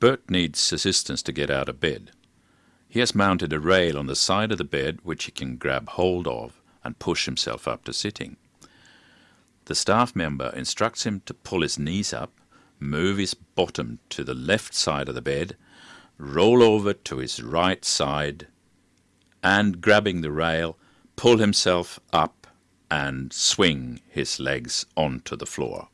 Bert needs assistance to get out of bed. He has mounted a rail on the side of the bed which he can grab hold of and push himself up to sitting. The staff member instructs him to pull his knees up, move his bottom to the left side of the bed, roll over to his right side, and grabbing the rail, pull himself up and swing his legs onto the floor.